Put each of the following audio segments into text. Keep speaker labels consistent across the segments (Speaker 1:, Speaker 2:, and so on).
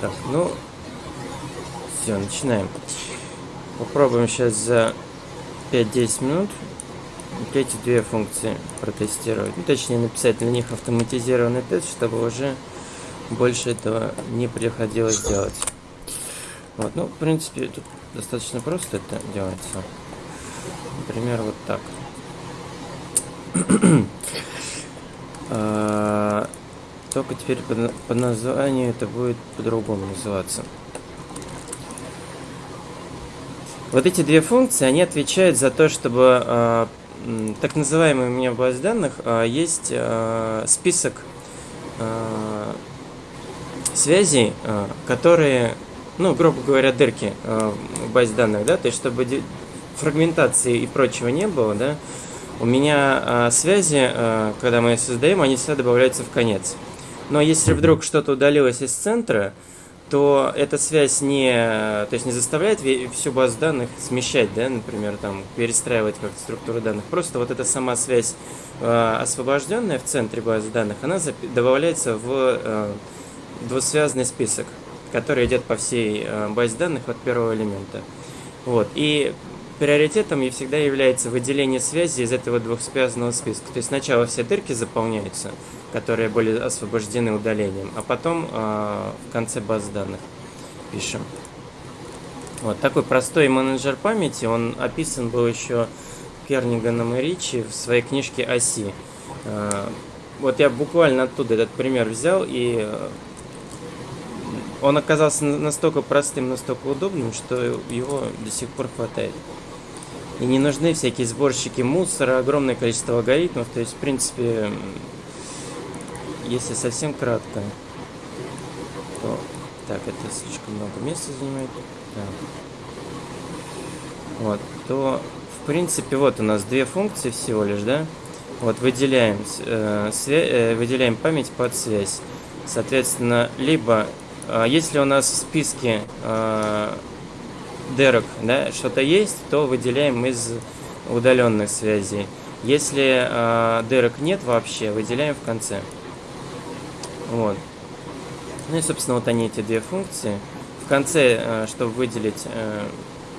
Speaker 1: Так, ну, все, начинаем. Попробуем сейчас за 5-10 минут эти две функции протестировать. Ну, точнее, написать для них автоматизированный тест, чтобы уже больше этого не приходилось делать. Вот, ну, в принципе, тут достаточно просто это делается. Например, вот так. Только теперь по названию это будет по-другому называться. Вот эти две функции, они отвечают за то, чтобы э, так называемый у меня в базе данных э, есть э, список э, связей, э, которые, ну, грубо говоря, дырки э, в базе данных, да, то есть чтобы фрагментации и прочего не было, да, у меня э, связи, э, когда мы их создаем, они всегда добавляются в конец. Но если вдруг что-то удалилось из центра, то эта связь не, то есть не заставляет всю базу данных смещать, да, например, там, перестраивать как структуру данных. Просто вот эта сама связь, э, освобожденная в центре базы данных, она добавляется в э, двусвязный список, который идет по всей э, базе данных от первого элемента. Вот. И приоритетом всегда является выделение связи из этого двухсвязанного списка. То есть сначала все дырки заполняются, которые были освобождены удалением, а потом э, в конце баз данных пишем. Вот такой простой менеджер памяти, он описан был еще Керниганом и Ричи в своей книжке «Оси». Э, вот я буквально оттуда этот пример взял, и э, он оказался настолько простым, настолько удобным, что его до сих пор хватает. И не нужны всякие сборщики мусора, огромное количество алгоритмов. То есть, в принципе, если совсем кратко, то... Так, это слишком много места занимает. Так. Вот, то, в принципе, вот у нас две функции всего лишь, да? Вот, выделяем, э, э, выделяем память под связь. Соответственно, либо, э, если у нас в списке э, дырок да, что-то есть, то выделяем из удаленных связей. Если э, дырок нет вообще, выделяем в конце. Вот. Ну и, собственно, вот они, эти две функции. В конце, э, чтобы выделить, э,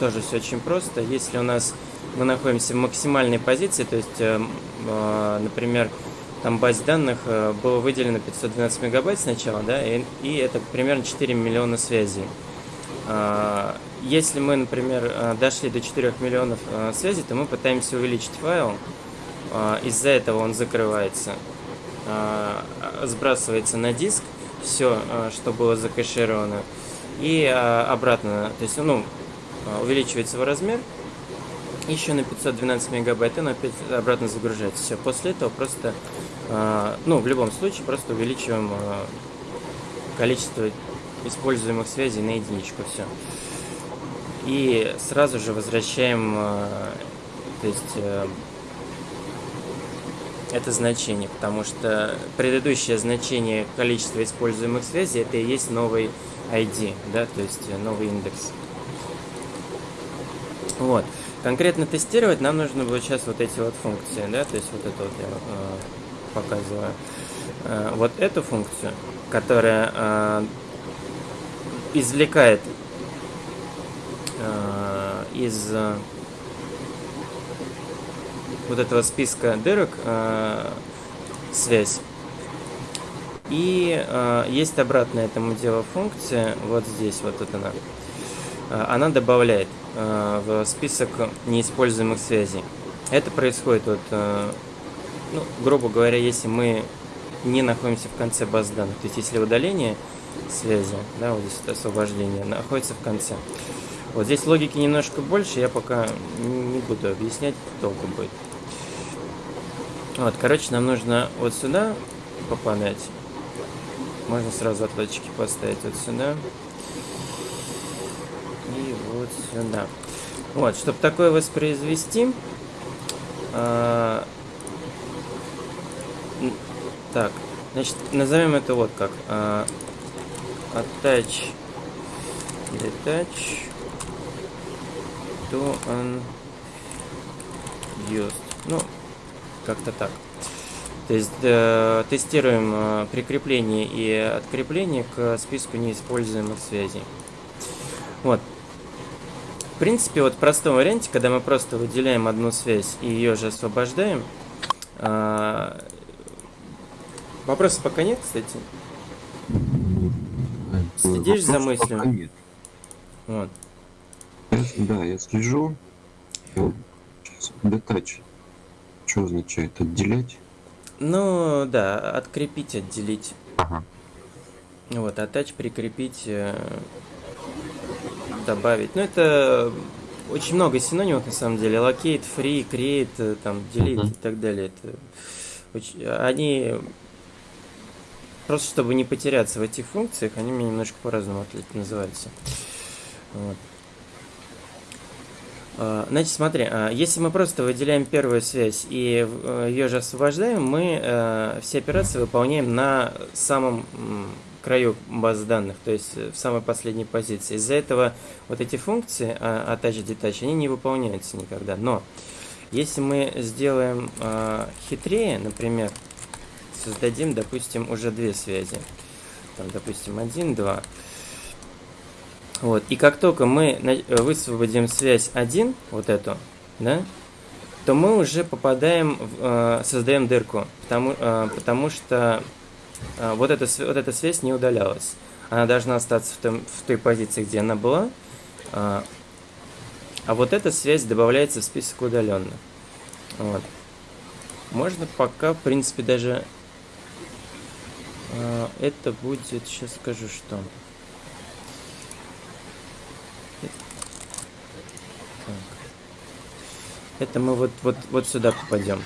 Speaker 1: тоже все очень просто. Если у нас мы находимся в максимальной позиции, то есть, э, э, например, там базе данных э, было выделено 512 мегабайт сначала, да, и, и это примерно 4 миллиона связей. Если мы, например, а, дошли до 4 миллионов а, связей, то мы пытаемся увеличить файл. Из-за этого он закрывается, сбрасывается на диск все, что было закэшировано, и обратно, то есть, ну, увеличивается его размер, еще на 512 мегабайт, и он опять обратно загружается. Все, после этого просто, ну, в любом случае, просто увеличиваем количество используемых связей на единичку, все. И сразу же возвращаем, э, то есть, э, это значение, потому что предыдущее значение количества используемых связей это и есть новый ID, да, то есть э, новый индекс. Вот. Конкретно тестировать нам нужно будет сейчас вот эти вот функции, да, то есть вот это вот я э, показываю. Э, вот эту функцию, которая э, извлекает из э, вот этого списка дырок э, связь. И э, есть обратная этому делу функция, вот здесь, вот тут она. Э, она добавляет э, в список неиспользуемых связей. Это происходит вот, э, ну, грубо говоря, если мы не находимся в конце баз данных. То есть если удаление связи, да, вот здесь вот освобождение, находится в конце. Вот здесь логики немножко больше, я пока не буду объяснять, толку будет. Вот, короче, нам нужно вот сюда попадать. Можно сразу отладчики поставить вот сюда. И вот сюда. Вот, чтобы такое воспроизвести, а, так, значит, назовем это вот как. А, attach detach to unused. Ну, как-то так. То есть э, тестируем э, прикрепление и открепление к списку неиспользуемых связей. Вот. В принципе, вот в простом варианте, когда мы просто выделяем одну связь и ее же освобождаем, э, вопросов пока нет, кстати. Следишь за мыслью? Нет.
Speaker 2: Вот. Да, я слежу. Детач. Что означает? Отделять?
Speaker 1: Ну, да, открепить, отделить. Ага. Вот, attach, прикрепить, э, добавить. Ну, это очень много синонимов, на самом деле. Locate, free, create, э, там, delete uh-huh. и так далее. Это очень... Они просто чтобы не потеряться в этих функциях, они мне немножко по-разному называются. Вот. А, значит, смотри, а, если мы просто выделяем первую связь и э, ее же освобождаем, мы э, все операции выполняем на самом краю базы данных, то есть в самой последней позиции. Из-за этого вот эти функции а, attach, detach, они не выполняются никогда. Но если мы сделаем хитрее, например, создадим, допустим, уже две связи, там, допустим, один, два, вот. И как только мы высвободим связь 1, вот эту, да, то мы уже попадаем, э, создаем дырку, потому, э, потому что э, вот, эта, вот эта связь не удалялась. Она должна остаться в, том, в той позиции, где она была, э, а вот эта связь добавляется в список удаленных. Вот. Можно пока, в принципе, даже э, это будет, сейчас скажу, что... Это мы вот, вот, вот сюда попадем.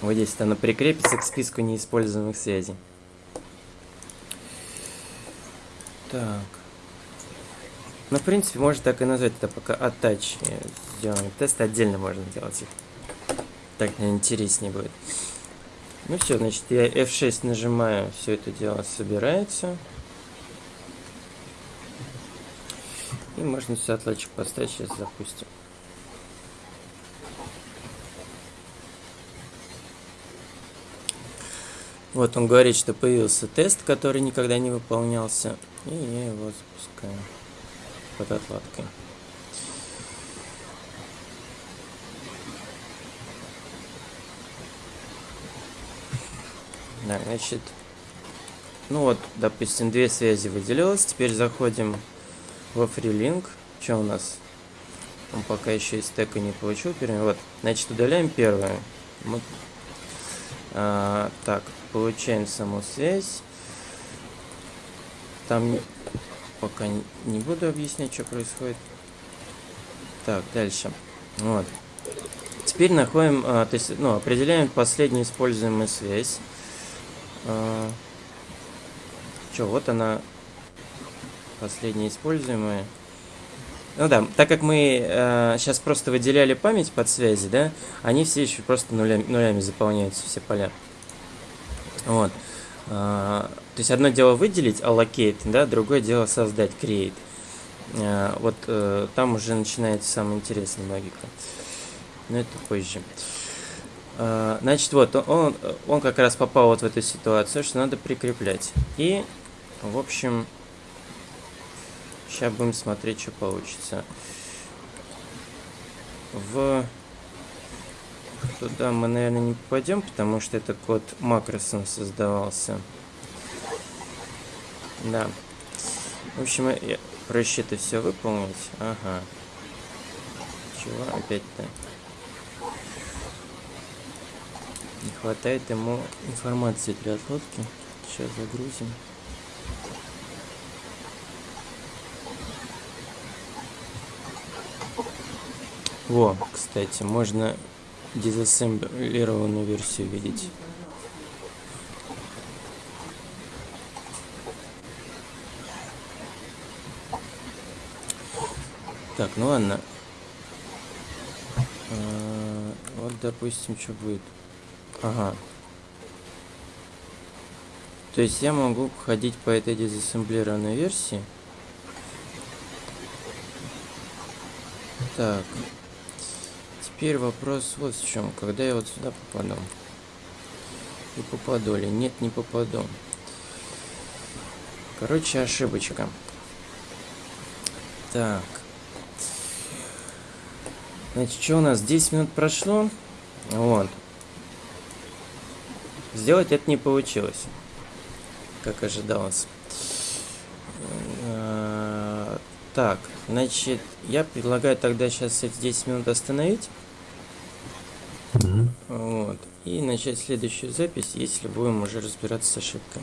Speaker 1: Вот здесь оно прикрепится к списку неиспользуемых связей. Так. Ну, в принципе, можно так и назвать это пока attach. Сделаем тест, отдельно можно делать. Так интереснее будет. Ну все, значит, я F6 нажимаю, все это дело собирается. И можно все отладчик поставить, сейчас запустим. Вот он говорит, что появился тест, который никогда не выполнялся. И я его запускаю под отладкой. Да, значит, ну вот, допустим, две связи выделилось. Теперь заходим во FreeLink. Что у нас? Он пока еще из стека не получил. Вот, значит, удаляем первую. Мы... А, так, получаем саму связь. Там пока не буду объяснять, что происходит. Так, дальше. Вот. Теперь находим, а, то есть, ну, определяем последнюю используемую связь. А, что, вот она последние используемые. Ну да, так как мы э, сейчас просто выделяли память под связи, да, они все еще просто нулями, нулями заполняются, все поля. Вот. Э, то есть одно дело выделить, allocate, да, другое дело создать, create. Э, вот э, там уже начинается самая интересная логика. Но это позже. Э, значит, вот, он, он как раз попал вот в эту ситуацию, что надо прикреплять. И, в общем, Сейчас будем смотреть, что получится. В... Туда мы, наверное, не попадем, потому что это код макросом создавался. Да. В общем, я... проще это все выполнить. Ага. Чего опять-то? Не хватает ему информации для отводки. Сейчас загрузим. Во, кстати, можно дизассемблированную версию видеть. Так, ну ладно. А, вот, допустим, что будет. Ага. То есть я могу ходить по этой дизассемблированной версии. Так. Теперь вопрос вот в чем. Когда я вот сюда попаду? И попаду ли? Нет, не попаду. Короче, ошибочка. Так. Значит, что у нас? 10 минут прошло. Вот. Сделать это не получилось. Как ожидалось. Э, Так, значит, я предлагаю тогда сейчас эти 10 минут остановить.
Speaker 2: Мгм.
Speaker 1: Вот. И начать следующую запись, если будем уже разбираться с ошибкой.